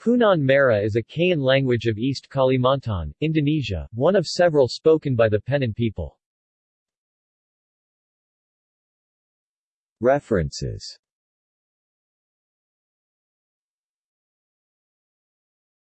Punan Mara is a Kayan language of East Kalimantan, Indonesia, one of several spoken by the Penan people. References